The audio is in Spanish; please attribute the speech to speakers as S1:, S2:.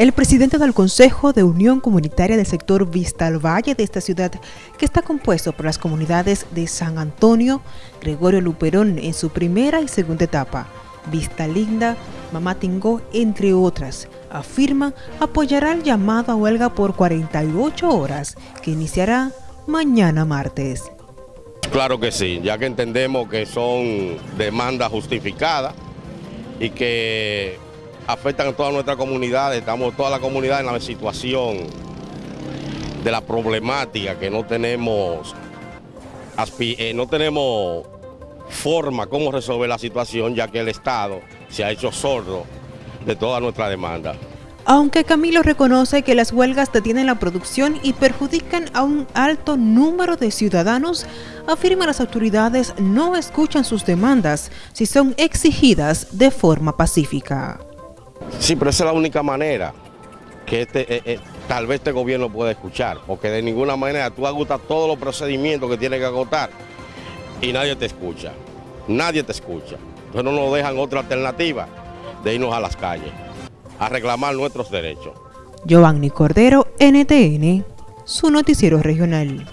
S1: El presidente del Consejo de Unión Comunitaria del sector Vista al Valle de esta ciudad, que está compuesto por las comunidades de San Antonio, Gregorio Luperón en su primera y segunda etapa, Vista Linda, Mamatingó, entre otras, afirma apoyará el llamado a huelga por 48 horas que iniciará mañana martes.
S2: Claro que sí, ya que entendemos que son demandas justificadas y que afectan a toda nuestra comunidad, estamos toda la comunidad en la situación de la problemática que no tenemos, eh, no tenemos forma cómo resolver la situación ya que el Estado se ha hecho sordo de toda nuestra demanda.
S1: Aunque Camilo reconoce que las huelgas detienen la producción y perjudican a un alto número de ciudadanos, afirma las autoridades no escuchan sus demandas si son exigidas de forma pacífica.
S2: Sí, pero esa es la única manera que este, eh, eh, tal vez este gobierno pueda escuchar, porque de ninguna manera tú agotas todos los procedimientos que tiene que agotar y nadie te escucha, nadie te escucha. Entonces no nos dejan otra alternativa de irnos a las calles a reclamar nuestros derechos.
S1: Giovanni Cordero, NTN, su noticiero regional.